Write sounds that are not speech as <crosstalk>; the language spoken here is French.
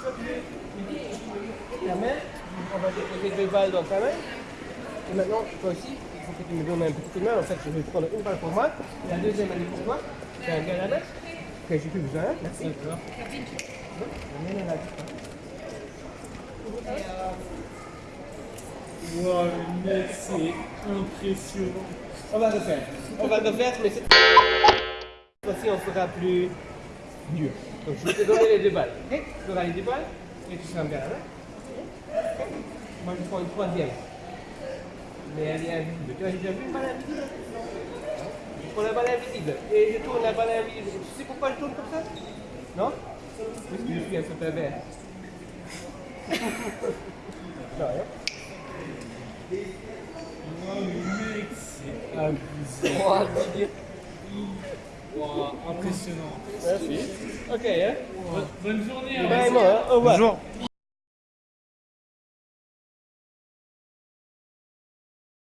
Ta main, on va déposer deux balles dans ta main. Et maintenant, toi aussi, il faut que tu me donnes un petit coup de main. En fait, je vais prendre une balle pour moi. La deuxième, elle est pour toi. C'est un gars. Ok, j'ai plus besoin. Merci. D'accord. La Wow, mec, c'est impressionnant. On va refaire. On va refaire, mais cette fois-ci, on fera plus dur. Donc, je vais te donner les deux balles. ok Tu auras les deux balles et tu seras bien là. Ok Moi, je prends une troisième. Mais elle est invisible. Tu as déjà vu une balle invisible? Je prends la balle invisible et je tourne la balle invisible. Tu sais pourquoi je tourne comme ça? Non? Parce que je suis un peu pervers. <laughs> non, hein Wow, mec, c'est abusé. Wow, impressionnant. Merci. Ok, hein Bonne journée. hein. Bye, moi, hein. Au revoir. Bonjour.